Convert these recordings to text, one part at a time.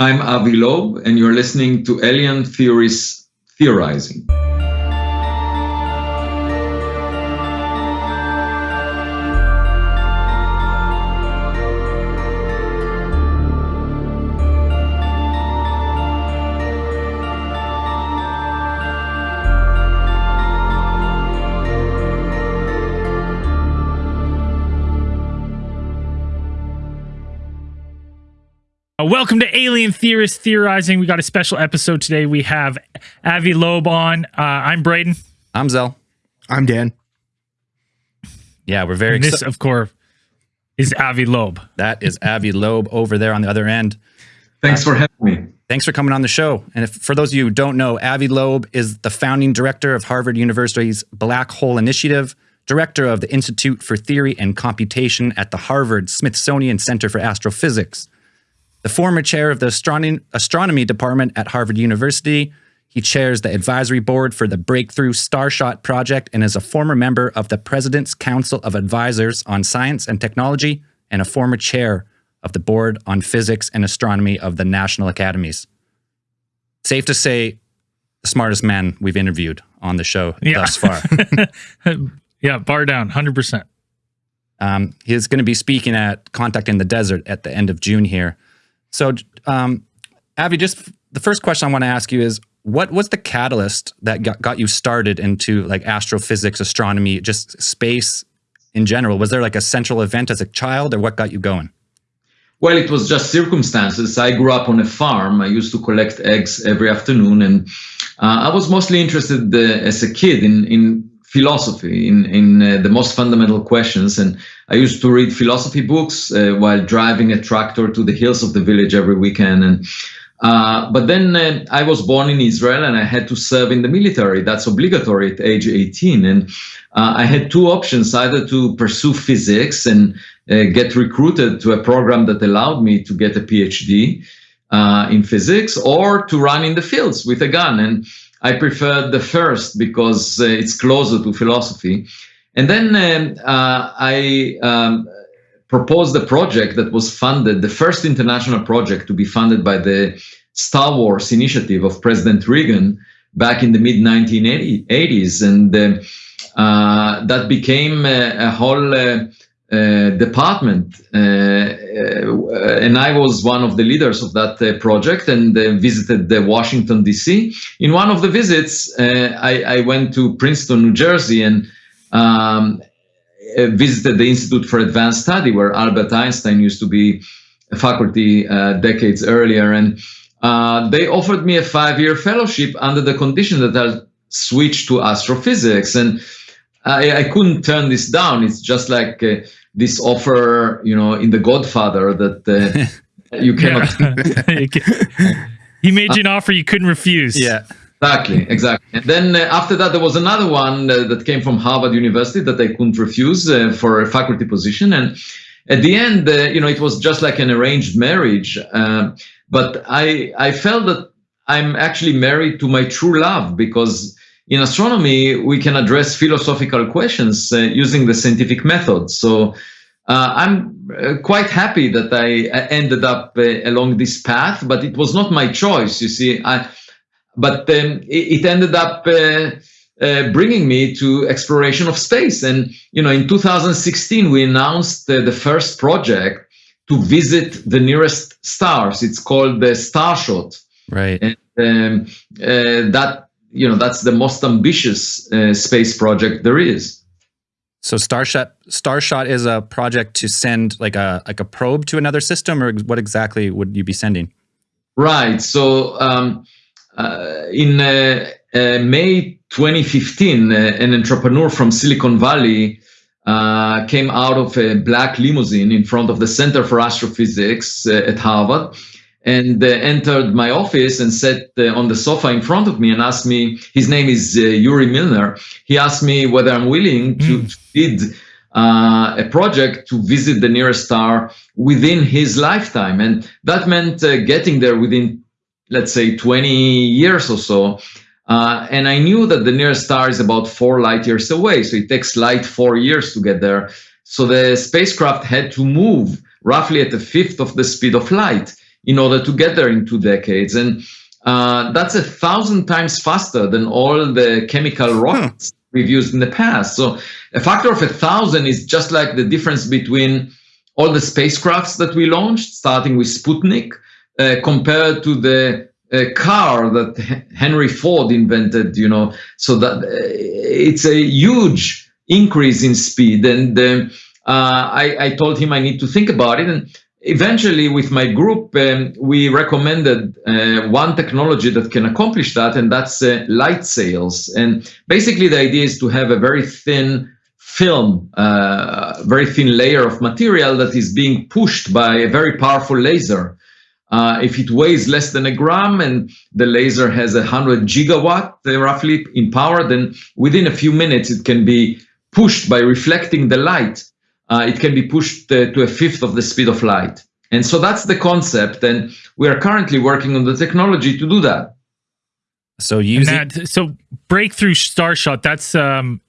I'm Avi Loeb, and you're listening to Alien Theories Theorizing. Welcome to Alien Theorist Theorizing. We got a special episode today. We have Avi Loeb on. Uh, I'm Braden. I'm Zell. I'm Dan. Yeah, we're very And this, excited. of course, is Avi Loeb. That is Avi Loeb over there on the other end. Thanks for having me. Thanks for coming on the show. And if, for those of you who don't know, Avi Loeb is the founding director of Harvard University's Black Hole Initiative, director of the Institute for Theory and Computation at the Harvard Smithsonian Center for Astrophysics, the former chair of the astronomy, astronomy department at Harvard University. He chairs the advisory board for the Breakthrough Starshot Project and is a former member of the President's Council of Advisors on Science and Technology and a former chair of the Board on Physics and Astronomy of the National Academies. Safe to say, the smartest man we've interviewed on the show Yeah. thus far. Yeah, bar down, 100%. Um, he's going to be speaking at Contact in the Desert at the end of June here. So, um, Avi, just the first question I want to ask you is, what was the catalyst that got, got you started into like astrophysics, astronomy, just space in general? Was there like a central event as a child, or what got you going? Well, it was just circumstances. I grew up on a farm. I used to collect eggs every afternoon, and uh, I was mostly interested uh, as a kid in in philosophy, in in uh, the most fundamental questions. And I used to read philosophy books uh, while driving a tractor to the hills of the village every weekend. And uh, but then uh, I was born in Israel, and I had to serve in the military. That's obligatory at age 18, and uh, I had two options: either to pursue physics and uh, get recruited to a program that allowed me to get a PhD in physics, or to run in the fields with a gun. And I preferred the first because uh, it's closer to philosophy. And then um, uh, I um, proposed a project that was funded, the first international project to be funded by the Star Wars initiative of President Reagan back in the mid 1980s. And uh, uh, that became a, a whole uh, department. Uh, uh, and I was one of the leaders of that uh, project and uh, visited the Washington, D.C. In one of the visits, I, I went to Princeton, New Jersey, and um, visited the Institute for Advanced Study, where Albert Einstein used to be a faculty decades earlier. And they offered me a five year fellowship under the condition that I'll switch to astrophysics. And I, I couldn't turn this down. It's just like this offer, you know, in The Godfather that uh, you cannot. He made you an offer you couldn't refuse. Yeah. Exactly, exactly. And then uh, after that, there was another one uh, that came from Harvard University that I couldn't refuse uh, for a faculty position. And at the end, uh, you know, it was just like an arranged marriage. Uh, but I, I felt that I'm actually married to my true love because in astronomy, we can address philosophical questions uh, using the scientific method. So uh, I'm uh, quite happy that I I ended up uh, along this path, but it was not my choice. You see, I but um, it, it ended up uh, uh, bringing me to exploration of space. And you know, in 2016, we announced uh, the first project to visit the nearest stars. It's called the Starshot, Right. and um, uh, that you know that's the most ambitious uh, space project there is. So Starshot Starshot is a project to send like a like a probe to another system, or what exactly would you be sending? Right. So um, uh, in uh, uh, May 2015, uh, an entrepreneur from Silicon Valley uh, came out of a black limousine in front of the Center for Astrophysics uh, at Harvard and uh, entered my office and sat uh, on the sofa in front of me and asked me, his name is uh, Yuri Milner. He asked me whether I'm willing to, lead uh, a project to visit the nearest star within his lifetime. And that meant uh, getting there within, let's say, 20 years or so. Uh, and I knew that the nearest star is about four light years away. So it takes light four years to get there. So the spacecraft had to move roughly at a fifth of the speed of light in order to get there in two decades. And uh, that's a thousand times faster than all the chemical rockets we've used in the past. So a factor of a thousand is just like the difference between all the spacecrafts that we launched, starting with Sputnik, uh, compared to the uh, car that Henry Ford invented. You know, so that uh, it's a huge increase in speed. And uh, I, I told him I need to think about it. And eventually with my group um, we recommended uh, one technology that can accomplish that and that's uh, light sails. And basically the idea is to have a very thin film uh, very thin layer of material that is being pushed by a very powerful laser. Uh, if it weighs less than a gram and the laser has a hundred gigawatt uh, roughly in power then within a few minutes it can be pushed by reflecting the light it can be pushed uh, to a fifth of the speed of light. And so that's the concept. And we are currently working on the technology to do that. So using that, so breakthrough Starshot, that's um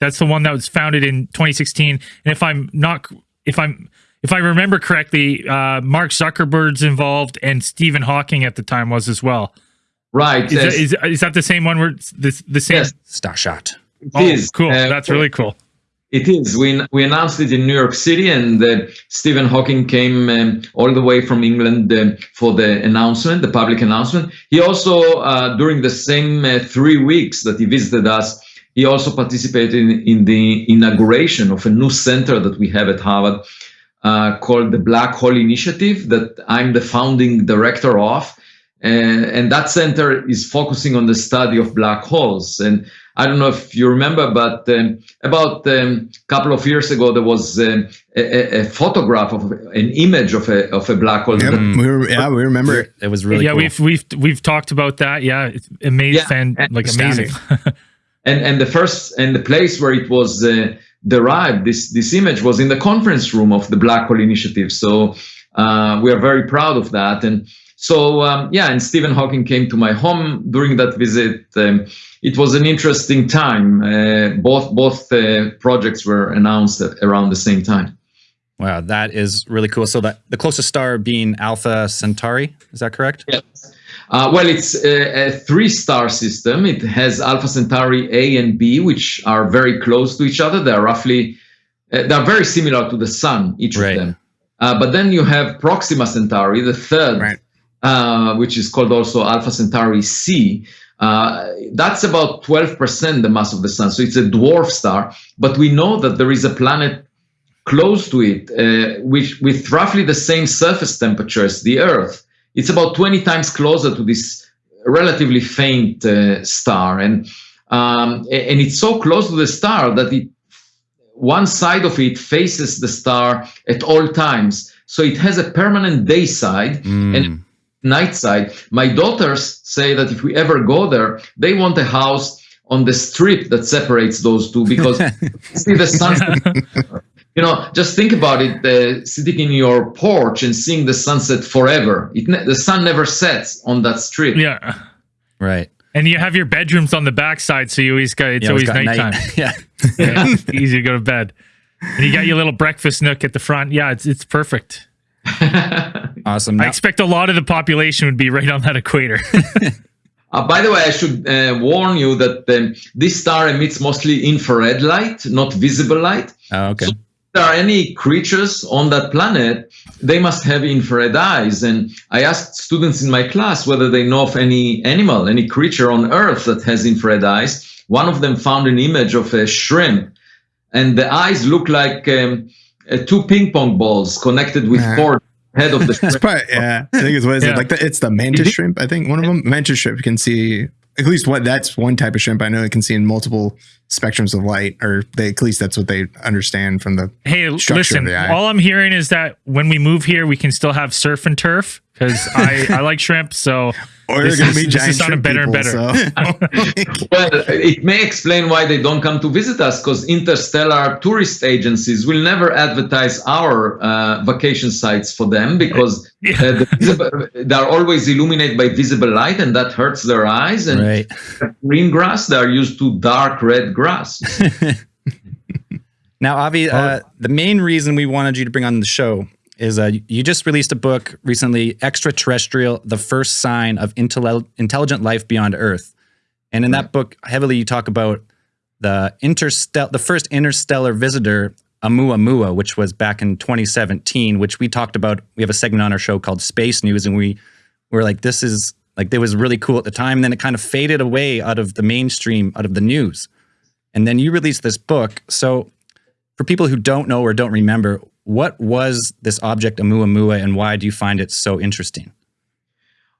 that's the one that was founded in 2016. And if I'm not if I'm if I remember correctly, uh, Mark Zuckerberg's involved and Stephen Hawking at the time was as well. Right. Is, that, is, is that the same one where the, the same? Yes. Starshot. Oh, cool. Uh, That's really cool. It is. We, we announced it in New York City, and uh, Stephen Hawking came um, all the way from England uh, for the announcement, the public announcement. He also, uh, during the same uh, three weeks that he visited us, he also participated in, in, the inauguration of a new center that we have at Harvard uh, called the Black Hole Initiative, that I'm the founding director of. And, and that center is focusing on the study of black holes. And I don't know if you remember, but um, about a um, couple of years ago, there was um, a, a, photograph of an image of a of a black hole. Yep, we were, yeah, we remember. It was really yeah. Cool. We've we've we've talked about that. Yeah, it's amazing, yeah, like amazing. and and the first and the place where it was uh, derived, this this image was in the conference room of the Black Hole Initiative. So uh, we are very proud of that. And so um, yeah, and Stephen Hawking came to my home during that visit. Um, it was an interesting time. Uh, both both uh, projects were announced around the same time. Wow, that is really cool. So that the closest star being Alpha Centauri, is that correct? Yes. Uh, well, it's a, a three-star system. It has Alpha Centauri A and B, which are very close to each other. They're roughly, uh, they're very similar to the Sun, each right. of them. Uh, but then you have Proxima Centauri, the third, right. Uh, which is called also Alpha Centauri C, uh, that's about 12% the mass of the sun. So it's a dwarf star, but we know that there is a planet close to it, uh, which with roughly the same surface temperature as the Earth. It's about 20 times closer to this relatively faint uh, star, and um, and it's so close to the star that it one side of it faces the star at all times. So it has a permanent day side mm. and night side. My daughters say that if we ever go there, they want a house on the strip that separates those two because see the sunset. you know, just think about it: uh, sitting in your porch and seeing the sunset forever. It the sun never sets on that strip. Yeah, right. And you have your bedrooms on the backside, so you always got it's you always, always nighttime. Night. yeah. yeah, easy to go to bed. And you got your little breakfast nook at the front. Yeah, it's it's perfect. awesome. Now- I expect a lot of the population would be right on that equator. uh, by the way, I should uh, warn you that um, this star emits mostly infrared light, not visible light. Oh, okay. So if there are any creatures on that planet, they must have infrared eyes. And I asked students in my class whether they know of any animal, any creature on Earth that has infrared eyes. One of them found an image of a shrimp, and the eyes look like um, uh, two ping pong balls connected with uh-huh. cord head of the shrimp. probably, yeah, I think it's what is yeah. it like? The, it's the mantis shrimp. I think one of them mantis shrimp can see at least what that's one type of shrimp I know it can see in multiple spectrums of light, or they at least that's what they understand from the hey. Listen, all I'm hearing is that when we move here, we can still have surf and turf because I I like shrimp. So or you're going to be giant shrimp better people, and better. So. well, it may explain why they don't come to visit us because interstellar tourist agencies will never advertise our uh, vacation sites for them because yeah. uh, the visible, they're always illuminated by visible light and that hurts their eyes. And right. green grass, they are used to dark red grass. now, Avi, uh, the main reason we wanted you to bring on the show is uh, you just released a book recently, Extraterrestrial: The First Sign of Intel- Intelligent Life Beyond Earth, and in that book, heavily you talk about the interstellar, the first interstellar visitor, Oumuamua, which was back in 2017, which we talked about. We have a segment on our show called Space News, and we were like, this is like it was really cool at the time. And then it kind of faded away out of the mainstream, out of the news. And then you released this book. So for people who don't know or don't remember, what was this object Oumuamua and why do you find it so interesting?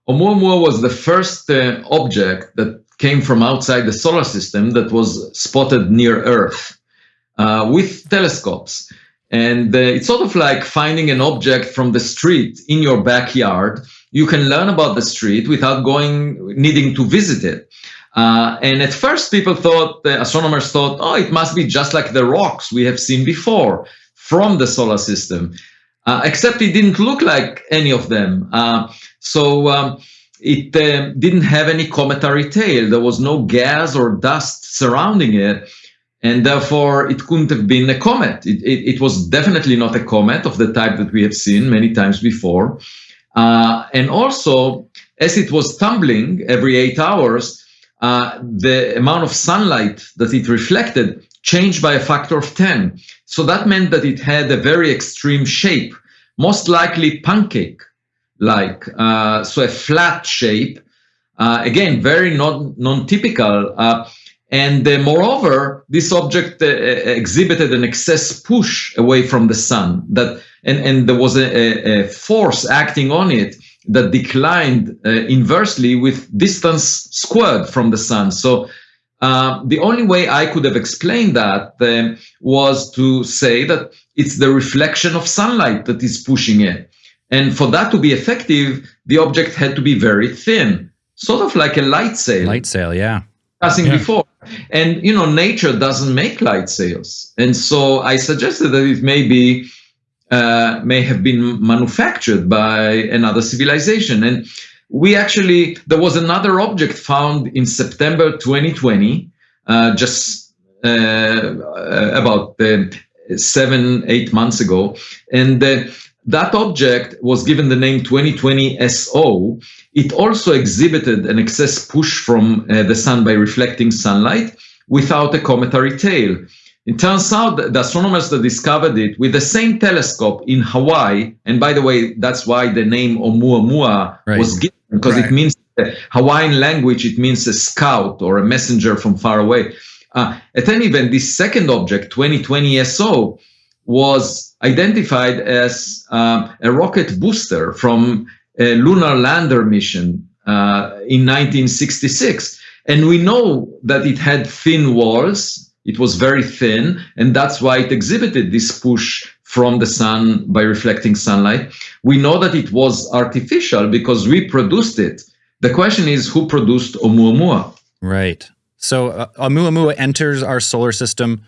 Oumuamua was the first uh, object that came from outside the solar system that was spotted near Earth uh, with telescopes. And uh, it's sort of like finding an object from the street in your backyard. You can learn about the street without going, needing to visit it. Uh, and at first, people thought, the astronomers thought, oh, it must be just like the rocks we have seen before from the solar system. Uh, except it didn't look like any of them. Uh, so um, it uh, didn't have any cometary tail. There was no gas or dust surrounding it. And therefore, it couldn't have been a comet. It, it, it was definitely not a comet of the type that we have seen many times before. Uh, and also, as it was tumbling every eight hours, uh, the amount of sunlight that it reflected changed by a factor of 10. So that meant that it had a very extreme shape, most likely pancake-like, uh, so a flat shape. Uh, again, very non, non-typical. Uh, and uh, moreover, this object uh, exhibited an excess push away from the sun. That and, and there was a, a force acting on it that declined uh, inversely with distance squared from the sun. So uh, the only way I could have explained that uh, was to say that it's the reflection of sunlight that is pushing it. And for that to be effective, the object had to be very thin, sort of like a light sail. Light sail, yeah. Passing Yeah. before. And, you know, nature doesn't make light sails. And so I suggested that it may be uh, may have been manufactured by another civilization. And we actually, there was another object found in September 2020, uh, just uh, uh, about uh, seven, eight months ago. And uh, that object was given the name 2020 SO. It also exhibited an excess push from uh, the sun by reflecting sunlight without a cometary tail. It turns out that the astronomers that discovered it with the same telescope in Hawaii, and by the way, that's why the name Oumuamua Right. was given, because Right. it means the Hawaiian language, it means a scout or a messenger from far away. Uh, at any event, this second object, 2020 SO, was identified as uh, a rocket booster from a lunar lander mission uh, in 1966. And we know that it had thin walls, it was very thin, and that's why it exhibited this push from the sun by reflecting sunlight. We know that it was artificial because we produced it. The question is who produced Oumuamua? Right. So uh, Oumuamua enters our solar system.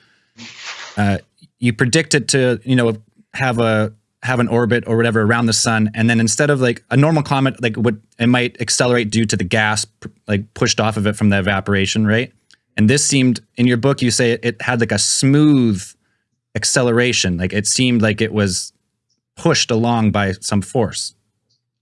Uh, you predict it to, you know, have a have an orbit or whatever around the sun, and then instead of like a normal comet, like would it might accelerate due to the gas like pushed off of it from the evaporation, right? And this seemed in your book, you say it, it had like a smooth acceleration, like it seemed like it was pushed along by some force.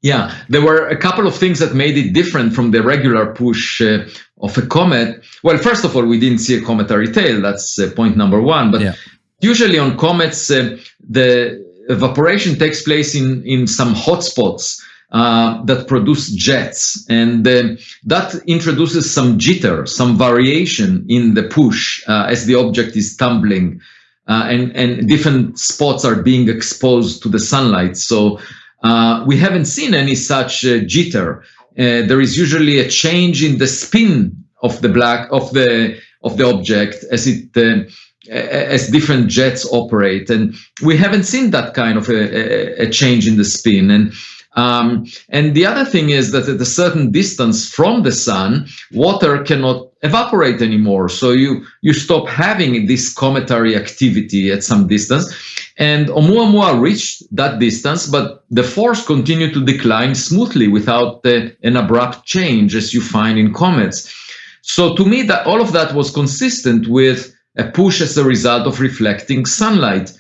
Yeah, there were a couple of things that made it different from the regular push uh, of a comet. Well, first of all, we didn't see a cometary tail. That's uh, point number one. But Yeah. usually on comets, uh, the evaporation takes place in, in some hotspots uh, that produce jets. And um that introduces some jitter, some variation in the push uh, as the object is tumbling. Uh, and, and different spots are being exposed to the sunlight. So uh, we haven't seen any such uh, jitter. Uh, there is usually a change in the spin of the black of the of the object as it uh, as different jets operate, and we haven't seen that kind of a, a, a change in the spin. And um, and the other thing is that at a certain distance from the sun, water cannot evaporate anymore. So you you stop having this cometary activity at some distance. And Oumuamua reached that distance, but the force continued to decline smoothly without uh, an abrupt change as you find in comets. So to me, that all of that was consistent with a push as a result of reflecting sunlight.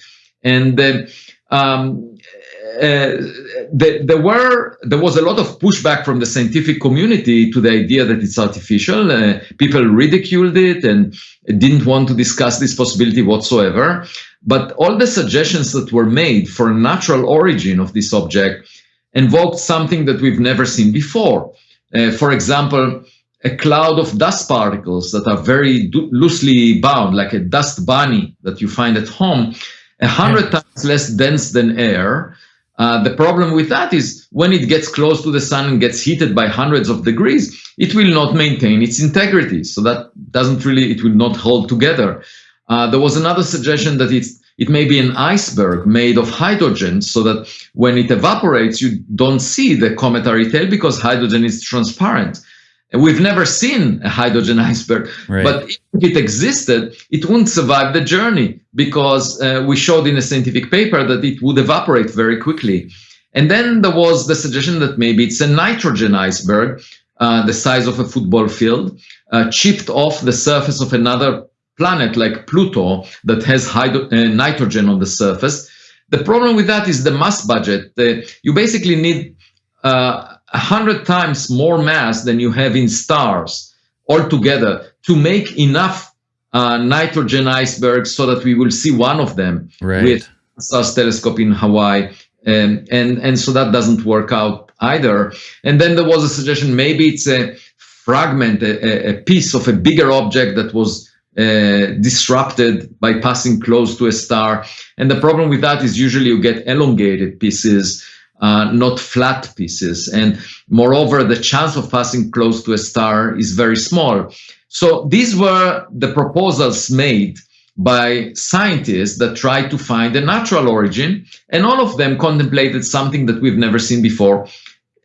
And uh, um, the, there were there was a lot of pushback from the scientific community to the idea that it's artificial. Uh, people ridiculed it and didn't want to discuss this possibility whatsoever. But all the suggestions that were made for a natural origin of this object invoked something that we've never seen before. Uh, for example, a cloud of dust particles that are very loosely bound, like a dust bunny that you find at home, a hundred times less dense than air. Uh, the problem with that is when it gets close to the sun and gets heated by hundreds of degrees, it will not maintain its integrity. So that doesn't really, it will not hold together. Uh, there was another suggestion that it's it may be an iceberg made of hydrogen so that when it evaporates, you don't see the cometary tail because hydrogen is transparent. And we've never seen a hydrogen iceberg, right. but if it existed, it wouldn't survive the journey because uh, we showed in a scientific paper that it would evaporate very quickly. And then there was the suggestion that maybe it's a nitrogen iceberg, uh, the size of a football field, uh, chipped off the surface of another planet like Pluto that has hydro- uh, nitrogen on the surface. The problem with that is the mass budget. you basically need uh, a hundred times more mass than you have in stars altogether to make enough uh, nitrogen icebergs so that we will see one of them right. with Pan-STARRS telescope in Hawaii. And, and, and so that doesn't work out either. And then there was a suggestion, maybe it's a fragment, a, a piece of a bigger object that was uh, disrupted by passing close to a star. And the problem with that is usually you get elongated pieces, uh, not flat pieces. And moreover, the chance of passing close to a star is very small. So these were the proposals made by scientists that tried to find a natural origin, and all of them contemplated something that we've never seen before,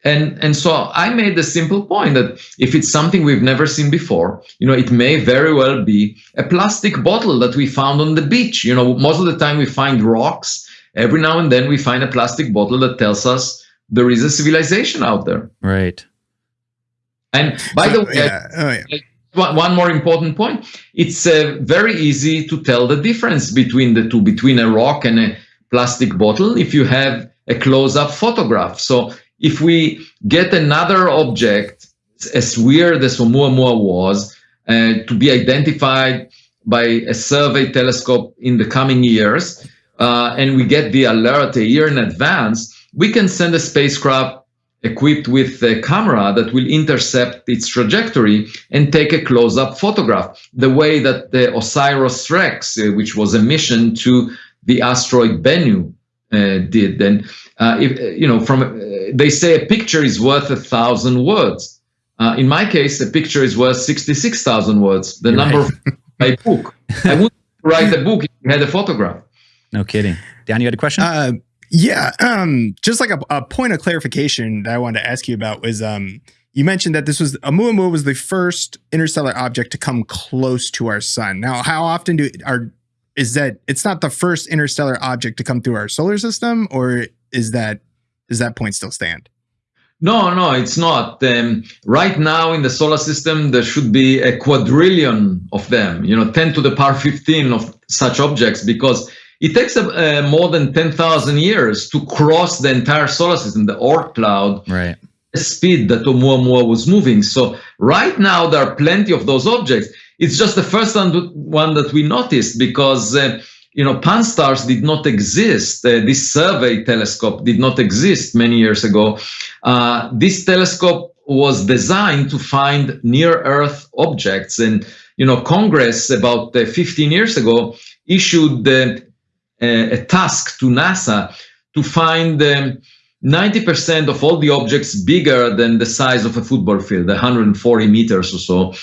and, and so I made the simple point that if it's something we've never seen before, you know, it may very well be a plastic bottle that we found on the beach. You know, most of the time we find rocks. Every now and then we find a plastic bottle that tells us there is a civilization out there. Right. And by so, the way, yeah. Oh, yeah. one more important point. It's uh, very easy to tell the difference between the two, between a rock and a plastic bottle, if you have a close-up photograph. So if we get another object as weird as Oumuamua was uh, to be identified by a survey telescope in the coming years, uh, and we get the alert a year in advance, we can send a spacecraft equipped with a camera that will intercept its trajectory and take a close-up photograph, the way that the OSIRIS-REx, uh, which was a mission to the asteroid Bennu, uh, did. And uh, if, you know, from uh, they say a picture is worth a thousand words. Uh, in my case, a picture is worth sixty-six thousand words. The You're number right. of my book. I wouldn't write a book if you had a photograph. No kidding. Dan, you had a question? Uh, yeah. Um, just like a, a, point of clarification that I wanted to ask you about was um, you mentioned that this was Oumuamua was the first interstellar object to come close to our sun. Now, how often do are is that it's not the first interstellar object to come through our solar system, or is that does that point still stand? No, no, it's not. Um, right now in the solar system, there should be a quadrillion of them, you know, 10 to the power 15 of such objects, because it takes uh, more than 10,000 years to cross the entire solar system, the Oort cloud, right. the speed that Oumuamua was moving. So right now, there are plenty of those objects. It's just the first one that we noticed because uh, you know pan-STARRS did not exist. Uh, this survey telescope did not exist many years ago. Uh, this telescope was designed to find near-Earth objects, and you know Congress about uh, 15 years ago issued uh, a task to NASA to find. Um, 90% of all the objects bigger than the size of a football field, 140 meters or so.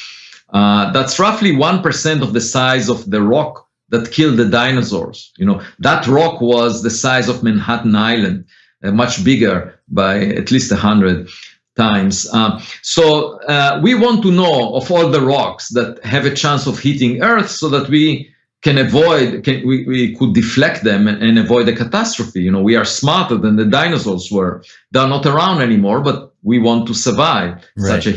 Uh, that's roughly 1% of the size of the rock that killed the dinosaurs. You know, that rock was the size of Manhattan Island, uh, much bigger by at least 100 times. Uh, so uh, we want to know of all the rocks that have a chance of hitting Earth so that we can avoid, can, we, we could deflect them and, and avoid a catastrophe. You know, we are smarter than the dinosaurs were. They're not around anymore, but we want to survive right. such a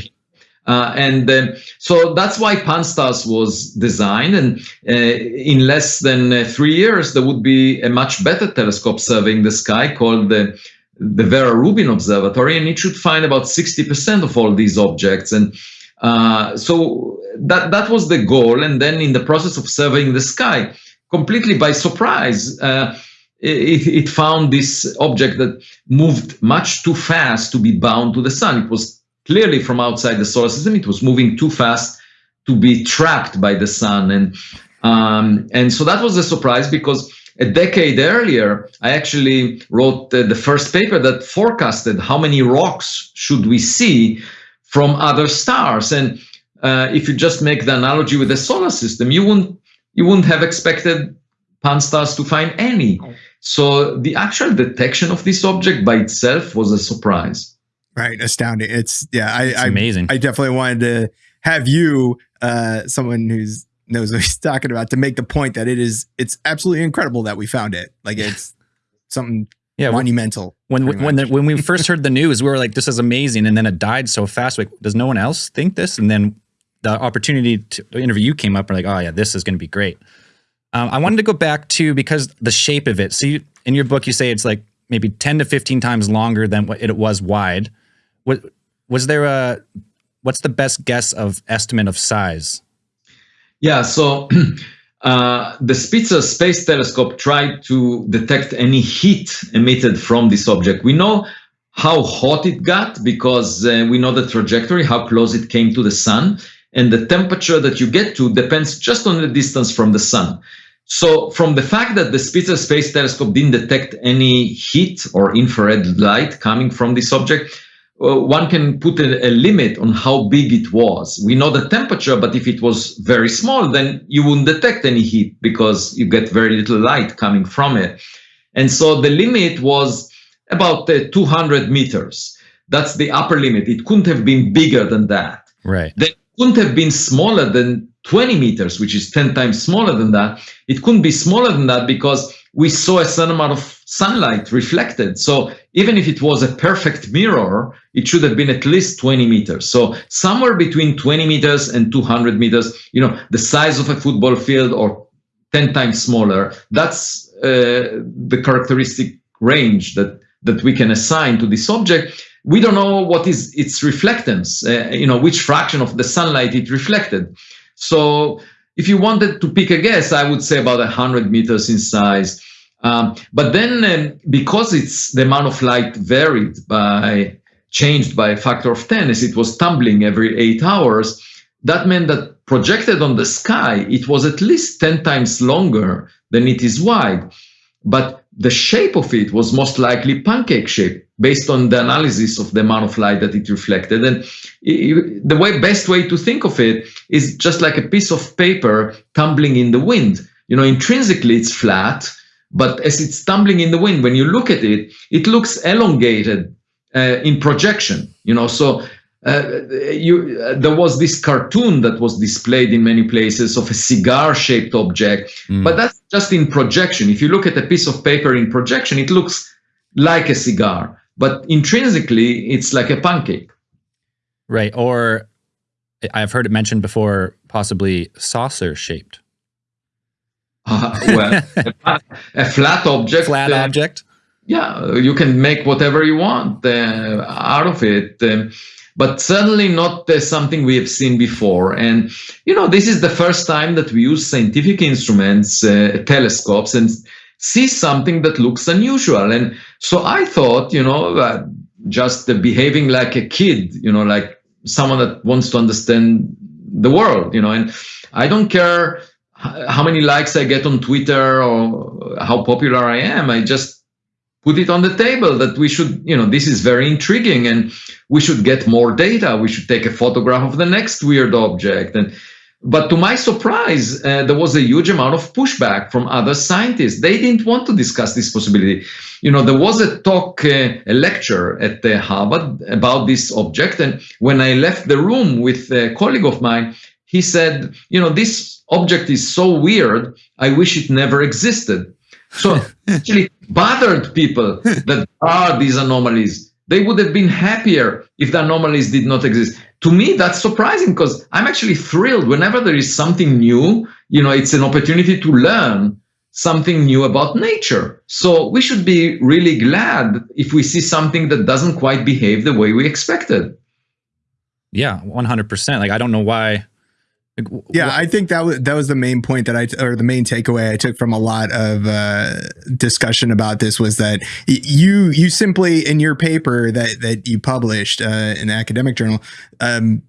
Uh, and uh, so that's why Pan-STARRS was designed. And uh, in less than uh, three years, there would be a much better telescope surveying the sky called the, the Vera Rubin Observatory, and it should find about 60% of all these objects. And uh, so that, that was the goal. And then in the process of surveying the sky, completely by surprise, uh, it, it, found this object that moved much too fast to be bound to the sun. It was clearly from outside the solar system. It was moving too fast to be trapped by the sun. And, um, and so that was a surprise because a decade earlier, I actually wrote uh, the first paper that forecasted how many rocks should we see from other stars. And uh, if you just make the analogy with the solar system, you wouldn't you wouldn't have expected Pan-STARRS to find any. So the actual detection of this object by itself was a surprise. Right, astounding. It's yeah, I, it's I amazing. I definitely wanted to have you, uh, someone who's knows what he's talking about, to make the point that it is it's absolutely incredible that we found it. Like it's something yeah, monumental. When when the, when we first heard the news, we were like, "This is amazing," and then it died so fast. Like, does no one else think this? And then the opportunity to interview you came up, and like, "Oh yeah, this is going to be great." Um, I wanted to go back to because the shape of it. So you, in your book, you say it's like maybe ten to fifteen times longer than what it was wide. Was, was there a, what's the best guess of estimate of size? Yeah, so uh, the Spitzer Space Telescope tried to detect any heat emitted from this object. We know how hot it got because uh, we know the trajectory, how close it came to the sun, and the temperature that you get to depends just on the distance from the sun. So from the fact that the Spitzer Space Telescope didn't detect any heat or infrared light coming from this object, uh, one can put a, a, limit on how big it was. We know the temperature, but if it was very small, then you wouldn't detect any heat because you get very little light coming from it. And so the limit was about uh, 200 meters. That's the upper limit. It couldn't have been bigger than that. Right. They couldn't have been smaller than 20 meters, which is 10 times smaller than that. It couldn't be smaller than that because we saw a certain amount of sunlight reflected. So even if it was a perfect mirror, it should have been at least 20 meters. So somewhere between 20 meters and 200 meters, you know, the size of a football field or 10 times smaller, that's uh, the characteristic range that, that we can assign to this object. We don't know what is its reflectance, uh, you know, which fraction of the sunlight it reflected. So if you wanted to pick a guess, I would say about 100 meters in size. Um, but then um, because it's the amount of light varied by changed by a factor of 10 as it was tumbling every eight hours, that meant that projected on the sky, it was at least 10 times longer than it is wide. But the shape of it was most likely pancake shape based on the analysis of the amount of light that it reflected. And it, the way best way to think of it is just like a piece of paper tumbling in the wind. You know, intrinsically it's flat, but as it's tumbling in the wind, when you look at it, it looks elongated uh, in projection. You know, so uh, you, uh, there was this cartoon that was displayed in many places of a cigar-shaped object, mm. but that's just in projection. If you look at a piece of paper in projection, it looks like a cigar, but intrinsically, it's like a pancake. Right, or I've heard it mentioned before, possibly saucer-shaped. Uh, well, a, a, flat object. Flat uh, object. Yeah, you can make whatever you want uh, out of it. Um, but certainly not uh, something we have seen before. And, you know, this is the first time that we use scientific instruments, uh, telescopes, and see something that looks unusual. And so I thought, you know, uh, just behaving like a kid, you know, like someone that wants to understand the world, you know, and I don't care how many likes I get on Twitter or how popular I am. I just put it on the table that we should, you know, this is very intriguing and we should get more data. We should take a photograph of the next weird object. And but to my surprise, uh, there was a huge amount of pushback from other scientists. They didn't want to discuss this possibility. You know, there was a talk, uh, a lecture at uh, Harvard about this object. And when I left the room with a colleague of mine, he said, you know, this object is so weird, I wish it never existed. So actually bothered people that are these anomalies. They would have been happier if the anomalies did not exist. To me, that's surprising because I'm actually thrilled whenever there is something new. You know, it's an opportunity to learn something new about nature. So we should be really glad if we see something that doesn't quite behave the way we expected. Yeah, 100%. Like, I don't know why like, yeah, I think that was that was the main point that I or the main takeaway I took from a lot of uh, discussion about this was that you you simply in your paper that that you published uh, in the academic journal. Um,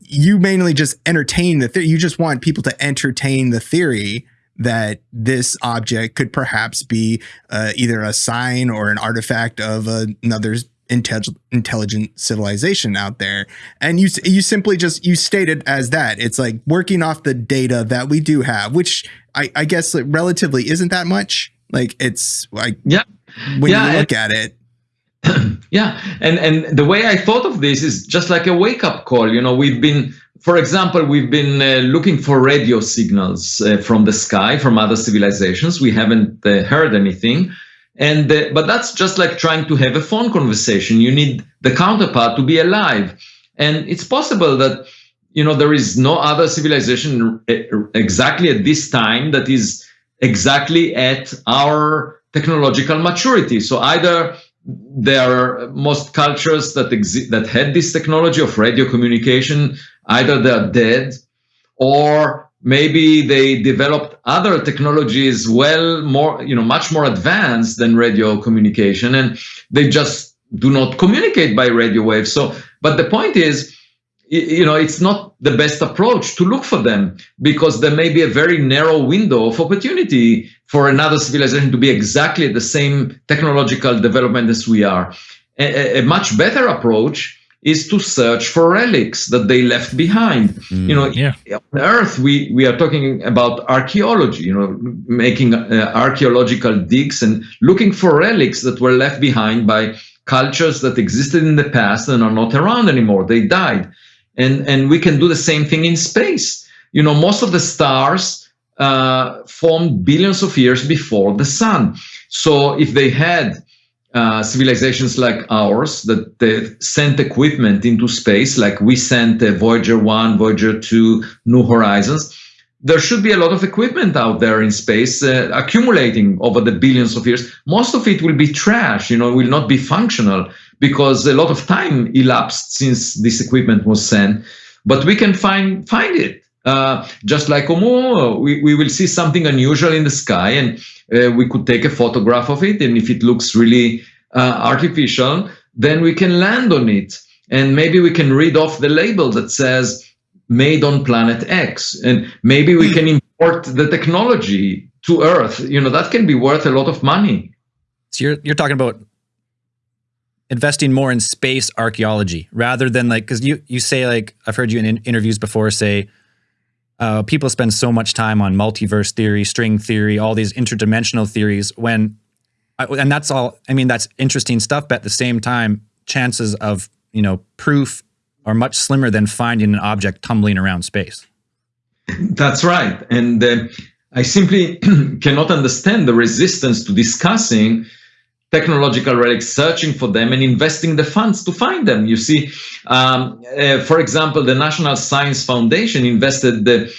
you mainly just entertain the theory. You just want people to entertain the theory that this object could perhaps be uh, either a sign or an artifact of another intelligent civilization out there. And you you simply just you state it as that. It's like working off the data that we do have which i i guess relatively isn't that much. Like it's like yeah. when yeah, you look at it. Yeah and and the way i thought of this is just like a wake up call. You know we've been for example we've been uh, looking for radio signals uh, from the sky from other civilizations. We haven't uh, heard anything and uh, but that's just like trying to have a phone conversation. You need the counterpart to be alive, and it's possible that you know there is no other civilization exactly at this time that is exactly at our technological maturity. So either there are most cultures that exist that had this technology of radio communication, either they're dead or maybe they developed other technologies well more you know much more advanced than radio communication and they just do not communicate by radio waves. So but the point is you know it's not the best approach to look for them because there may be a very narrow window of opportunity for another civilization to be exactly the same technological development as we are. A, a much better approach is to search for relics that they left behind. Mm, you know, yeah. on Earth we we are talking about archaeology. You know, making uh, archaeological digs and looking for relics that were left behind by cultures that existed in the past and are not around anymore. They died, and and we can do the same thing in space. You know, most of the stars uh, formed billions of years before the sun. So if they had uh, civilizations like ours that they sent equipment into space, like we sent uh, Voyager 1, Voyager 2, New Horizons, there should be a lot of equipment out there in space uh, accumulating over the billions of years. Most of it will be trash, you know, will not be functional because a lot of time elapsed since this equipment was sent. But we can find find it. Uh, just like Oumuamua, we, we will see something unusual in the sky and uh, we could take a photograph of it. And if it looks really uh, artificial, then we can land on it. And maybe we can read off the label that says made on planet X. And maybe we can import the technology to Earth. You know, that can be worth a lot of money. So you're, you're talking about investing more in space archaeology rather than like, because you, you say like, I've heard you in interviews before say, uh, people spend so much time on multiverse theory, string theory, all these interdimensional theories when, and that's all, I mean, that's interesting stuff, but at the same time, chances of, you know, proof are much slimmer than finding an object tumbling around space. That's right. And uh, I simply cannot understand the resistance to discussing technological relics, searching for them and investing the funds to find them. You see, um, uh, for example, the National Science Foundation invested the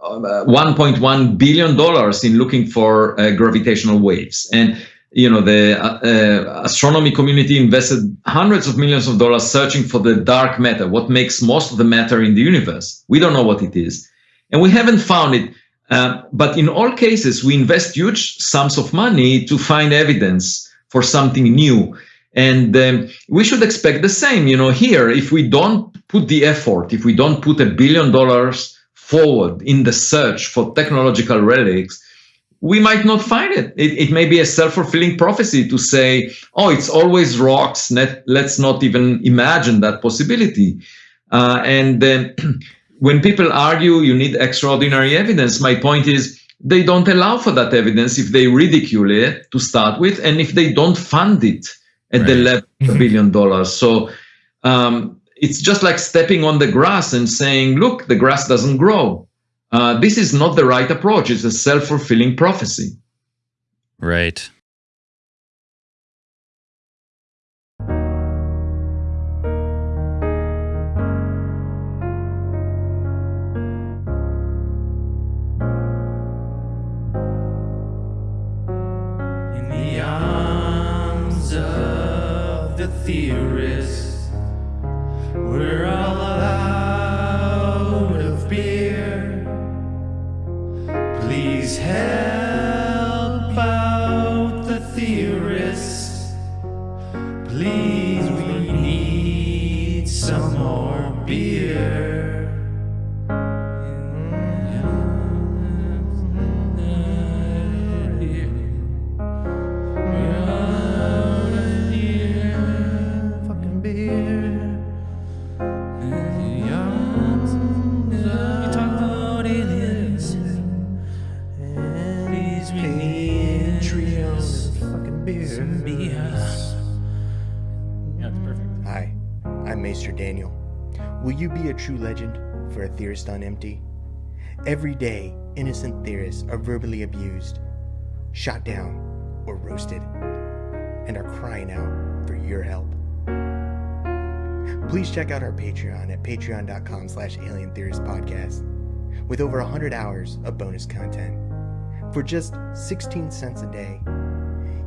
uh, 1.1 billion dollars in looking for uh, gravitational waves. And you know the uh, uh, astronomy community invested hundreds of millions of dollars searching for the dark matter what makes most of the matter in the universe. We don't know what it is. And we haven't found it. Uh, but in all cases we invest huge sums of money to find evidence for something new. And um, we should expect the same. You know, here, if we don't put the effort, if we don't put a billion dollars forward in the search for technological relics, we might not find it. It, it may be a self-fulfilling prophecy to say, oh, it's always rocks. Let, let's not even imagine that possibility. Uh, and then when people argue you need extraordinary evidence, my point is they don't allow for that evidence if they ridicule it to start with and if they don't fund it at right. the level of a mm-hmm. billion dollars. So um, it's just like stepping on the grass and saying, look, the grass doesn't grow. Uh, this is not the right approach. It's a self fulfilling prophecy. Right. Theorist on empty? Every day, innocent theorists are verbally abused, shot down, or roasted, and are crying out for your help. Please check out our Patreon at patreon.com slash alien podcast with over 100 hours of bonus content. For just 16 cents a day,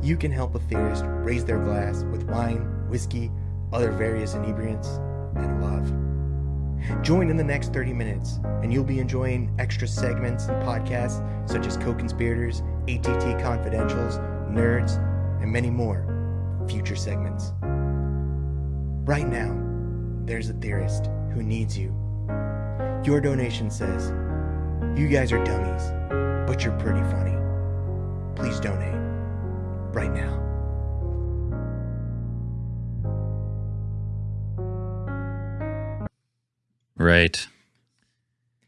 you can help a theorist raise their glass with wine, whiskey, other various inebriants, and love. Join in the next 30 minutes, and you'll be enjoying extra segments and podcasts such as Co Conspirators, ATT Confidentials, Nerds, and many more future segments. Right now, there's a theorist who needs you. Your donation says, You guys are dummies, but you're pretty funny. Please donate right now. Right.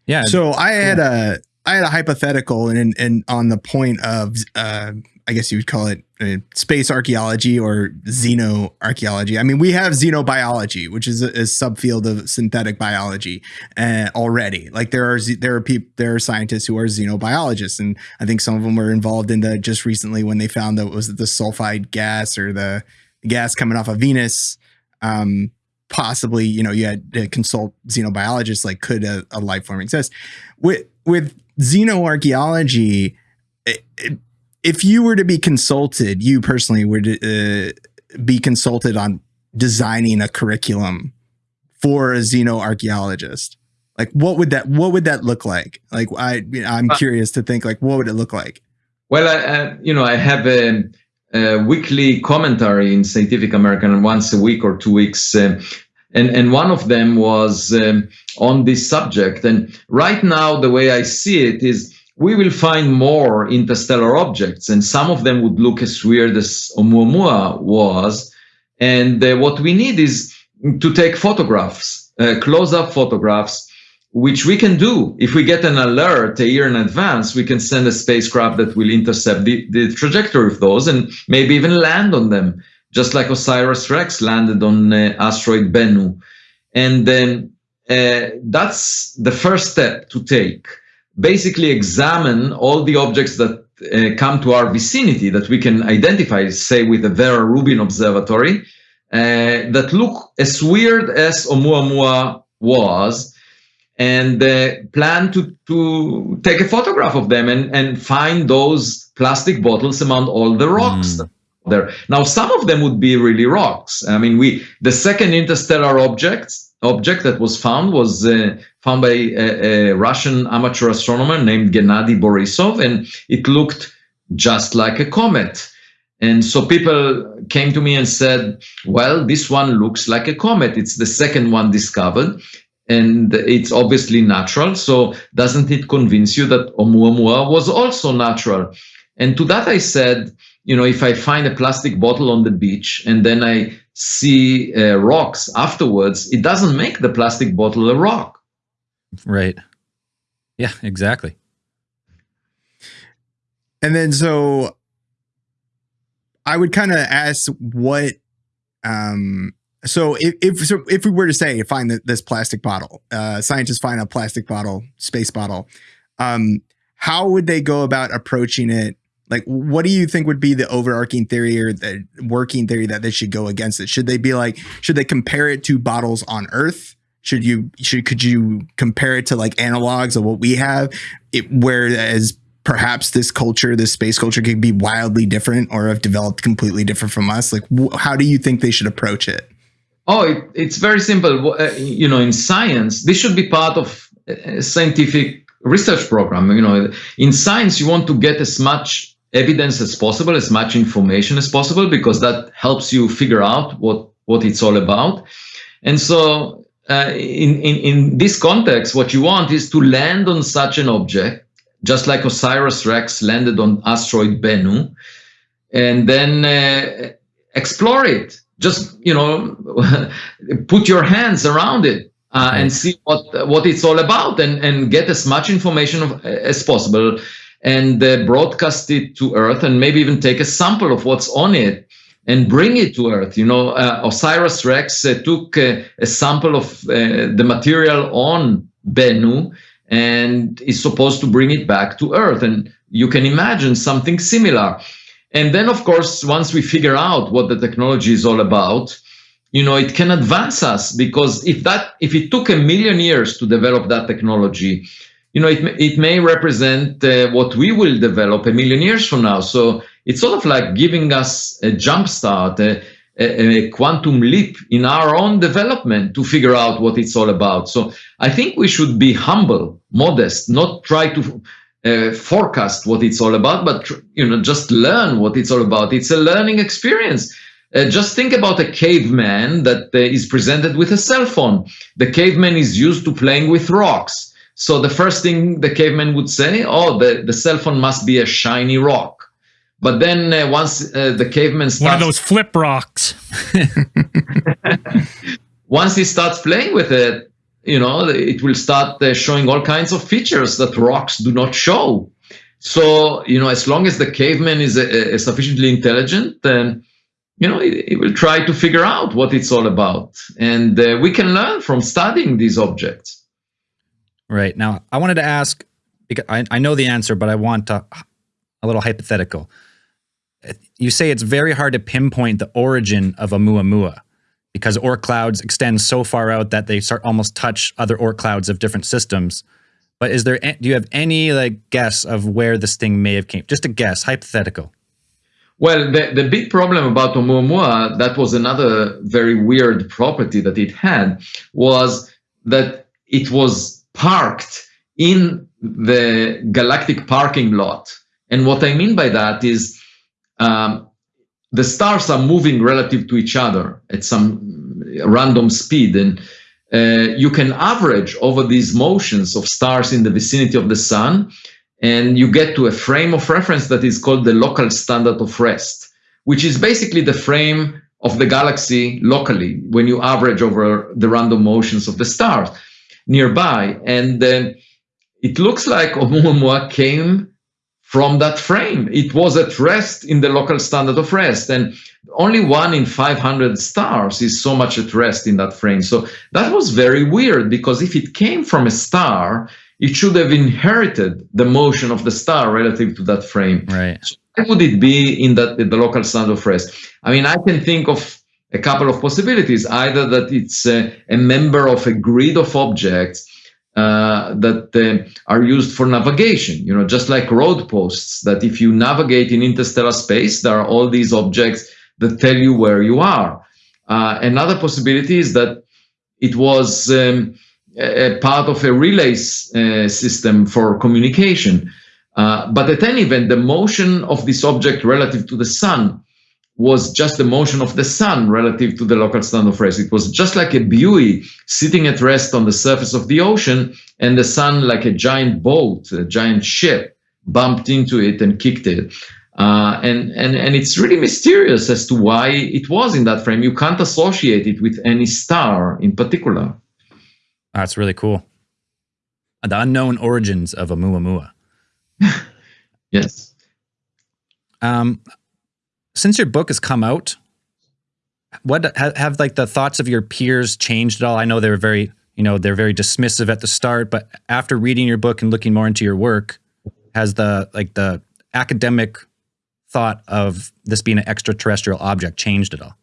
Yeah. So I had a I had a hypothetical and and on the point of uh, I guess you would call it uh, space archaeology or xenoarchaeology. I mean, we have xenobiology, which is a, a subfield of synthetic biology uh, already. Like there are there are people there are scientists who are xenobiologists, and I think some of them were involved in the just recently when they found that was the sulfide gas or the gas coming off of Venus. Um, possibly, you know, you had to consult xenobiologists. Like, could a, a life form exist? With with xenoarchaeology, it, it, if you were to be consulted, you personally would uh, be consulted on designing a curriculum for a xenoarchaeologist. Like, what would that what would that look like? Like, I I'm Uh, curious to think like, what would it look like? Well, I, I, you know, I have a, a weekly commentary in Scientific American once a week or two weeks, um, and and one of them was um, on this subject. And right now, the way I see it is, we will find more interstellar objects, and some of them would look as weird as Oumuamua was. And uh, what we need is to take photographs, uh, close-up photographs which we can do. If we get an alert a year in advance we can send a spacecraft that will intercept the, the trajectory of those and maybe even land on them just like osiris rex landed on uh, asteroid bennu. And then uh, that's the first step to take. Basically examine all the objects that uh, come to our vicinity that we can identify say with the vera rubin observatory uh, that look as weird as oumuamua was and uh, plan to, to take a photograph of them and, and find those plastic bottles among all the rocks Mm. there. Now, some of them would be really rocks. I mean, we the second interstellar object object that was found was uh, found by a, a Russian amateur astronomer named Gennady Borisov, and it looked just like a comet. And so people came to me and said, well, this one looks like a comet. It's the second one discovered and it's obviously natural. So doesn't it convince you that Oumuamua was also natural? And to that I said, you know, if I find a plastic bottle on the beach and then I see uh, rocks afterwards, it doesn't make the plastic bottle a rock. right. Yeah, exactly. And then so I would kind of ask what um so if if so if we were to say find the, this plastic bottle, uh scientists find a plastic bottle, space bottle, um how would they go about approaching it? Like what do you think would be the overarching theory or the working theory that they should go against it? Should they be like should they compare it to bottles on Earth? Should you should could you compare it to like analogs of what we have? It whereas perhaps this culture, this space culture, could be wildly different or have developed completely different from us. Like, how do you think they should approach it? Oh, it, it's very simple. Uh, you know, in science, this should be part of a scientific research program. You know, in science, you want to get as much evidence as possible, as much information as possible, because that helps you figure out what what it's all about. And so, uh, in, in, in this context, what you want is to land on such an object, just like Osiris Rex landed on asteroid Bennu, and then uh, explore it. Just, you know, put your hands around it uh, and see what, what it's all about and, and get as much information of, as possible and uh, broadcast it to Earth and maybe even take a sample of what's on it and bring it to Earth. You know, uh, Osiris Rex uh, took uh, a sample of uh, the material on Bennu and is supposed to bring it back to Earth. And you can imagine something similar. And then, of course, once we figure out what the technology is all about, you know, it can advance us because if that if it took a million years to develop that technology, you know, it, it may represent uh, what we will develop a million years from now. So it's sort of like giving us a jump start, a, a, a, quantum leap in our own development to figure out what it's all about. So I think we should be humble, modest, not try to uh, forecast what it's all about, but you know, just learn what it's all about. It's a learning experience. Uh, just think about a caveman that uh, is presented with a cell phone. The caveman is used to playing with rocks so the first thing the caveman would say, oh, the, the cell phone must be a shiny rock. But then uh, once uh, the caveman starts... One of those flip rocks. once he starts playing with it, you know, it will start uh, showing all kinds of features that rocks do not show. So, you know, as long as the caveman is uh, uh, sufficiently intelligent, then, you know, he, will try to figure out what it's all about. And uh, we can learn from studying these objects. Right. Now, I wanted to ask because I, I know the answer, but I want to, a little hypothetical. You say it's very hard to pinpoint the origin of Oumuamua because Oort clouds extend so far out that they start almost touch other Oort clouds of different systems. But is there do you have any like guess of where this thing may have came? Just a guess, hypothetical. Well, the, the big problem about Oumuamua, that was another very weird property that it had, was that it was parked in the galactic parking lot. And what I mean by that is um, the stars are moving relative to each other at some random speed. And uh, you can average over these motions of stars in the vicinity of the sun, and you get to a frame of reference that is called the local standard of rest, which is basically the frame of the galaxy locally when you average over the random motions of the stars nearby. And uh, it looks like Oumuamua came from that frame. It was at rest in the local standard of rest. And only one in 500 stars is so much at rest in that frame. So that was very weird because if it came from a star, it should have inherited the motion of the star relative to that frame. Right. So why would it be in that in the local standard of rest? I mean, I can think of a couple of possibilities, either that it's a, a member of a grid of objects uh, that uh, are used for navigation, you know, just like road posts, that if you navigate in interstellar space, there are all these objects that tell you where you are. Uh, another possibility is that it was um, a part of a relay uh, system for communication. Uh, but at any event, the motion of this object relative to the sun was just the motion of the sun relative to the local standard of rest. It was just like a buoy sitting at rest on the surface of the ocean, and the sun, like a giant boat, a giant ship, bumped into it and kicked it. Uh, and, and, and it's really mysterious as to why it was in that frame. You can't associate it with any star in particular. That's really cool. The unknown origins of a Oumuamua. yes. Um, since your book has come out, what have, have like the thoughts of your peers changed at all? I know they were very, you know, they're very dismissive at the start, but after reading your book and looking more into your work, has the like the academic thought of this being an extraterrestrial object changed at all?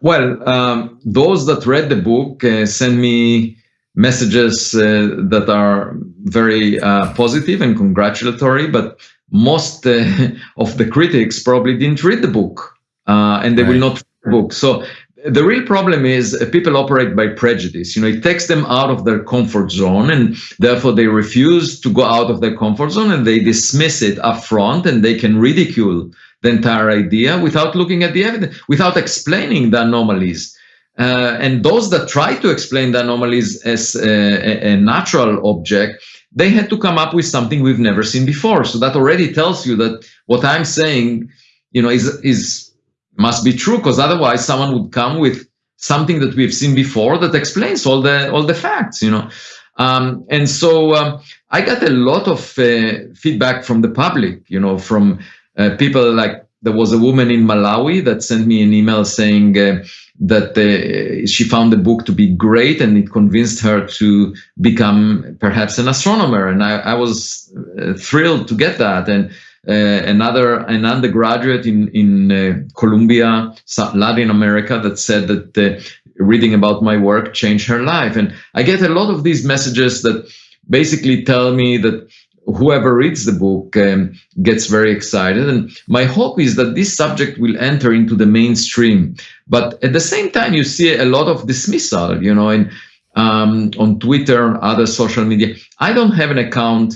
Well, um, those that read the book uh, send me messages uh, that are very uh, positive and congratulatory, but most uh, of the critics probably didn't read the book uh, and they right. will not read the book. So the real problem is uh, people operate by prejudice. You know, it takes them out of their comfort zone and therefore they refuse to go out of their comfort zone and they dismiss it up front and they can ridicule the entire idea without looking at the evidence, without explaining the anomalies. Uh, and those that try to explain the anomalies as a, a, natural object, they had to come up with something we've never seen before. So that already tells you that what I'm saying, you know, is is must be true because otherwise someone would come with something that we've seen before that explains all the all the facts, you know. Um, and so um, I got a lot of uh, feedback from the public, you know, from uh, people like there was a woman in Malawi that sent me an email saying uh, that uh, she found the book to be great and it convinced her to become perhaps an astronomer. And I, I was uh, thrilled to get that. And uh, another an undergraduate in in uh, Colombia, Latin America, that said that uh, reading about my work changed her life. And I get a lot of these messages that basically tell me that whoever reads the book um, gets very excited. And my hope is that this subject will enter into the mainstream. But at the same time, you see a lot of dismissal, you know, in, um, on Twitter other social media. I don't have an account,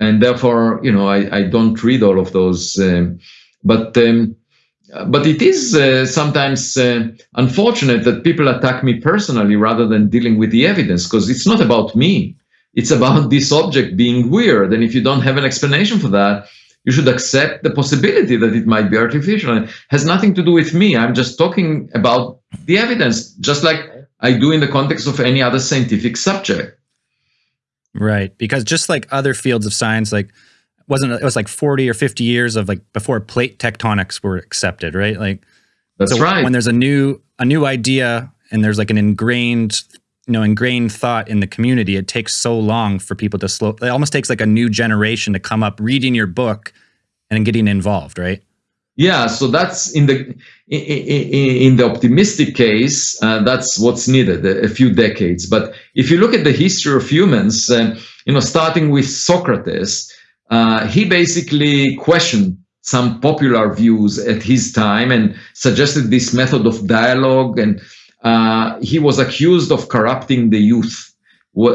and therefore, you know, I, I don't read all of those. Um, but but it is uh, sometimes uh, unfortunate that people attack me personally rather than dealing with the evidence because it's not about me it's about this object being weird. And if you don't have an explanation for that, you should accept the possibility that it might be artificial. It has nothing to do with me. I'm just talking about the evidence, just like I do in the context of any other scientific subject. Right. Because just like other fields of science, like wasn't it was like 40 or 50 years of like before plate tectonics were accepted, right? Like that's so right. When there's a new a new idea and there's like an ingrained you know ingrained thought in the community it takes so long for people to slow it almost takes like a new generation to come up reading your book and getting involved right? Yeah so that's in the in, the optimistic case uh, that's what's needed a, few decades. But if you look at the history of humans uh, you know starting with socrates uh, he basically questioned some popular views at his time and suggested this method of dialogue and uh, he was accused of corrupting the youth.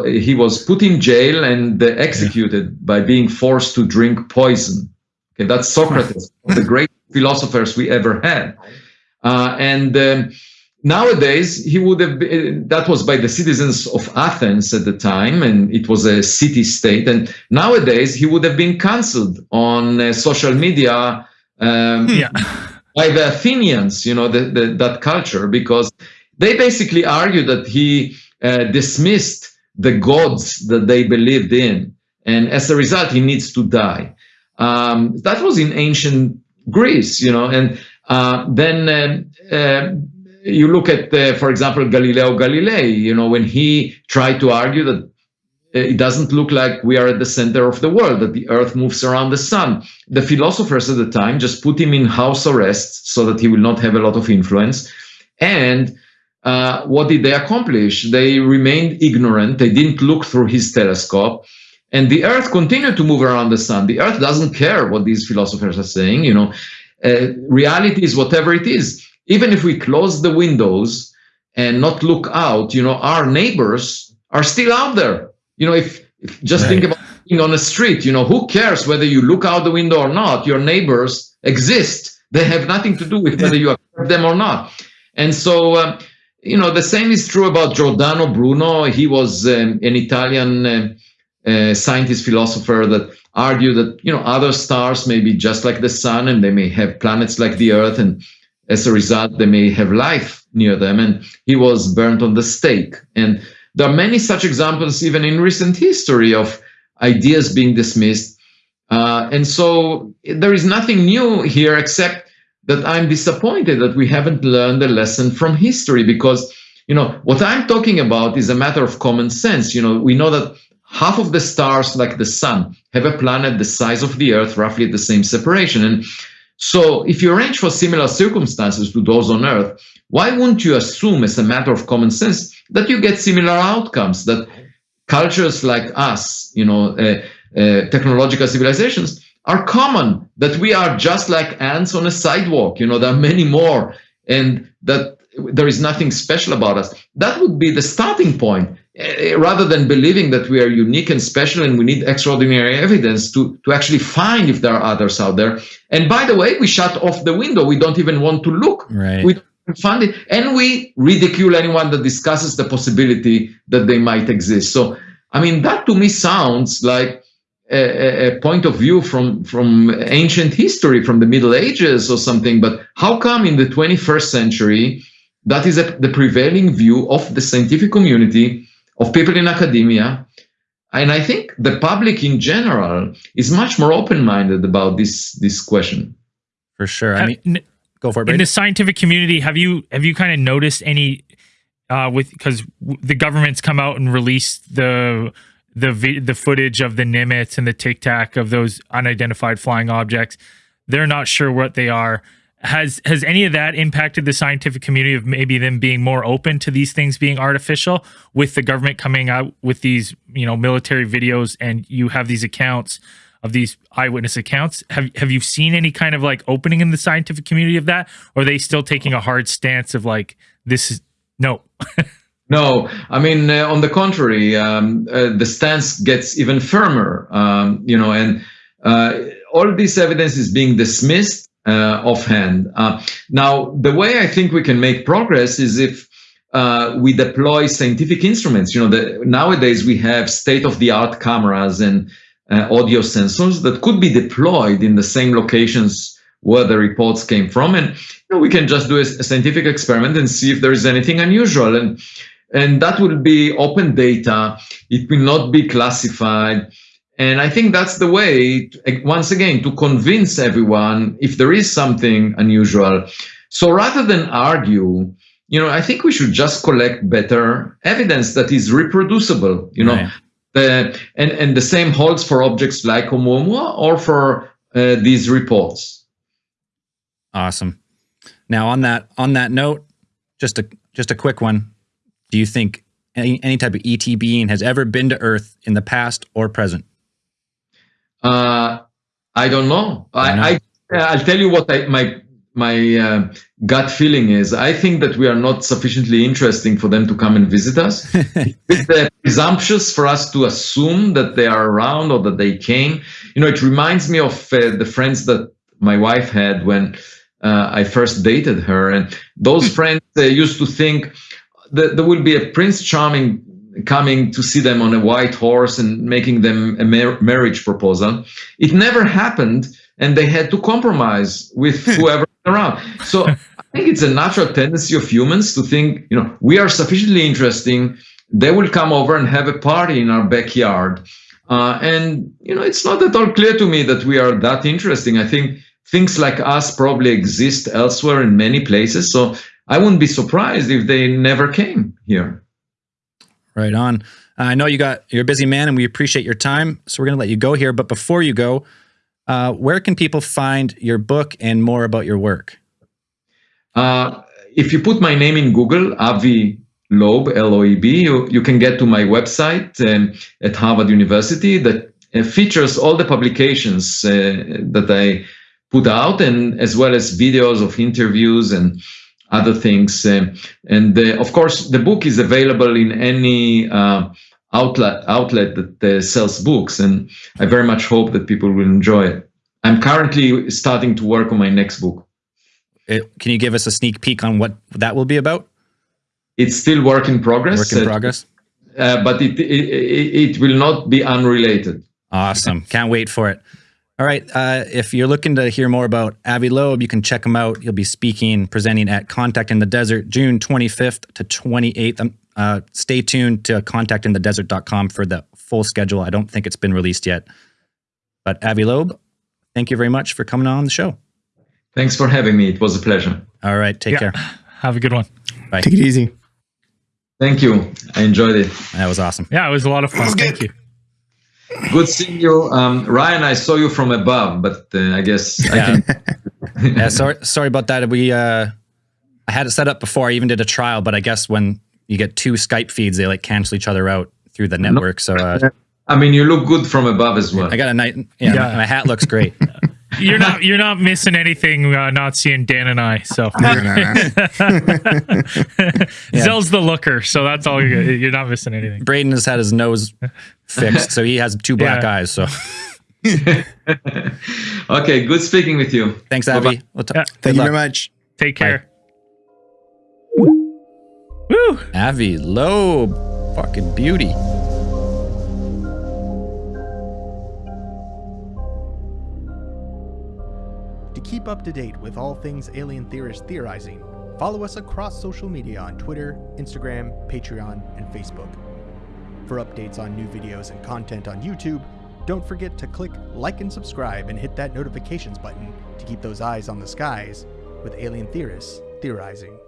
He was put in jail and executed yeah. by being forced to drink poison. Okay, that's Socrates, the great philosophers we ever had. Uh, and um, nowadays, he would have been, that was by the citizens of Athens at the time, and it was a city state. And nowadays, he would have been cancelled on uh, social media um, yeah. by the Athenians, you know, the, the, that culture, because they basically argue that he uh, dismissed the gods that they believed in, and as a result, he needs to die. Um, that was in ancient Greece, you know, and uh, then uh, uh you look at, uh, for example, Galileo Galilei, you know, when he tried to argue that uh, it doesn't look like we are at the center of the world, that the earth moves around the sun. The philosophers at the time just put him in house arrest so that he will not have a lot of influence. And uh, what did they accomplish? They remained ignorant. They didn't look through his telescope. And the earth continued to move around the sun. The earth doesn't care what these philosophers are saying. You know, uh, reality is whatever it is. Even if we close the windows and not look out, you know, our neighbors are still out there. You know, if, if just right. think about being on a street, you know, who cares whether you look out the window or not? Your neighbors exist. They have nothing to do with whether you accept them or not. And so, uh, you know, the same is true about Giordano Bruno. He was um, an Italian uh, uh, scientist philosopher that argued that, you know, other stars may be just like the sun and they may have planets like the earth. And as a result, they may have life near them. And he was burnt on the stake. And there are many such examples, even in recent history, of ideas being dismissed. Uh, and so there is nothing new here except that I'm disappointed that we haven't learned a lesson from history because, you know, what I'm talking about is a matter of common sense. You know, we know that half of the stars, like the sun, have a planet the size of the Earth, roughly at the same separation. And so if you arrange for similar circumstances to those on Earth, why wouldn't you assume as a matter of common sense that you get similar outcomes, that cultures like us, you know, uh, uh, technological civilizations, are common, that we are just like ants on a sidewalk. You know, there are many more, and that there is nothing special about us. That would be the starting point, uh, rather than believing that we are unique and special and we need extraordinary evidence to, to actually find if there are others out there. And by the way, we shut off the window. We don't even want to look. Right. We don't fund it, and we ridicule anyone that discusses the possibility that they might exist. So, I mean, that to me sounds like a, a, point of view from from ancient history, from the Middle Ages or something. But how come in the 21st century that is a, the prevailing view of the scientific community, of people in academia? And I think the public in general is much more open-minded about this this question. For sure. I mean, go for it. Brady. In the scientific community, have you have you kind of noticed any uh, with because the government's come out and released the the the footage of the Nimitz and the Tic Tac of those unidentified flying objects. They're not sure what they are. Has has any of that impacted the scientific community of maybe them being more open to these things being artificial with the government coming out with these you know military videos and you have these accounts of these eyewitness accounts have have you seen any kind of like opening in the scientific community of that or are they still taking a hard stance of like this is no No, I mean, uh, on the contrary, um, uh, the stance gets even firmer, um, you know, and uh, all this evidence is being dismissed uh, offhand. Uh, now, the way I think we can make progress is if uh, we deploy scientific instruments. You know, the, nowadays we have state-of-the-art cameras and audio sensors that could be deployed in the same locations where the reports came from, and you know, we can just do a, a scientific experiment and see if there is anything unusual. And and that will be open data. It will not be classified. And I think that's the way, to, once again, to convince everyone if there is something unusual. So rather than argue, you know, I think we should just collect better evidence that is reproducible, you know. Right. The, and, and the same holds for objects like Oumuamua or for uh, these reports. Awesome. Now on that on that note, just a just a quick one do you think any, any type of ET being has ever been to Earth in the past or present? Uh, I don't know. I, I I'll tell you what I, my my uh, gut feeling is. I think that we are not sufficiently interesting for them to come and visit us. it's uh, presumptuous for us to assume that they are around or that they came. You know, it reminds me of uh, the friends that my wife had when uh, I first dated her, and those friends used to think there will be a Prince Charming coming to see them on a white horse and making them a mar marriage proposal. It never happened, and they had to compromise with whoever around. So I think it's a natural tendency of humans to think, you know, we are sufficiently interesting. They will come over and have a party in our backyard. Uh, and, you know, it's not at all clear to me that we are that interesting. I think things like us probably exist elsewhere in many places. So I wouldn't be surprised if they never came here. Right on. I know you got you're a busy man, and we appreciate your time. So we're going to let you go here. But before you go, uh, where can people find your book and more about your work? Uh, if you put my name in Google, Avi Loeb, L-O-E-B, you, you can get to my website um, at Harvard University that uh, features all the publications uh, that I put out, and as well as videos of interviews and other things. Um, and uh, of course, the book is available in any uh, outlet outlet that uh, sells books, and I very much hope that people will enjoy it. I'm currently starting to work on my next book. It, can you give us a sneak peek on what that will be about? It's still work in progress. Work in progress. Uh, but it, it, it will not be unrelated. Awesome! Can't wait for it. All right. Uh, if you're looking to hear more about Avi Loeb, you can check him out. He'll be speaking, presenting at Contact in the Desert June 25th to 28th. Um, uh, stay tuned to contactinthedesert.com for the full schedule. I don't think it's been released yet. But Avi Loeb, thank you very much for coming on the show. Thanks for having me. It was a pleasure. All right. Take yeah. care. Have a good one. Bye. Take it easy. Thank you. I enjoyed it. That was awesome. Yeah, it was a lot of fun. Thank you. Good seeing you, um, Ryan. I saw you from above, but uh, I guess yeah. I can. yeah, sorry, sorry about that. We uh, I had it set up before. I even did a trial, but I guess when you get two Skype feeds, they like cancel each other out through the network. So, uh, I mean, you look good from above as well. I got a night. Yeah, yeah. my hat looks great. you're not you're not missing anything uh, not seeing Dan and I. So Zell's the looker, so that's all you're, you're not missing anything. Braden has had his nose fixed, so he has two black yeah. eyes. So okay, good speaking with you. Thanks, Avi. We'll yeah. Thank you very much. Take care. Bye. Woo! Avi Loeb, fucking beauty. To keep up to date with all things alien theorist theorizing, follow us across social media on Twitter, Instagram, Patreon, and Facebook. For updates on new videos and content on YouTube, don't forget to click like and subscribe and hit that notifications button to keep those eyes on the skies with alien theorists theorizing.